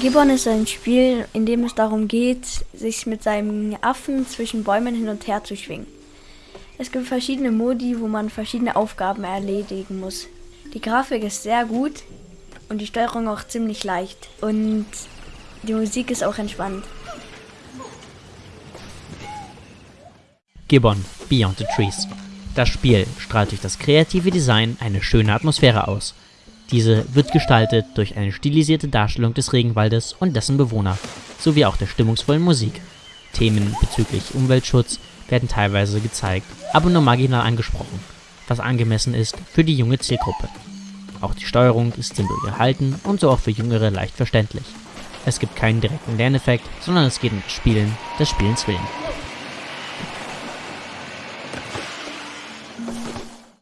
Gibbon ist ein Spiel, in dem es darum geht, sich mit seinem Affen zwischen Bäumen hin und her zu schwingen. Es gibt verschiedene Modi, wo man verschiedene Aufgaben erledigen muss. Die Grafik ist sehr gut und die Steuerung auch ziemlich leicht. Und die Musik ist auch entspannt. Gibbon Beyond the Trees. Das Spiel strahlt durch das kreative Design eine schöne Atmosphäre aus. Diese wird gestaltet durch eine stilisierte Darstellung des Regenwaldes und dessen Bewohner, sowie auch der stimmungsvollen Musik. Themen bezüglich Umweltschutz werden teilweise gezeigt, aber nur marginal angesprochen, was angemessen ist für die junge Zielgruppe. Auch die Steuerung ist simpel gehalten und so auch für Jüngere leicht verständlich. Es gibt keinen direkten Lerneffekt, sondern es geht um das Spielen des Spielens willen.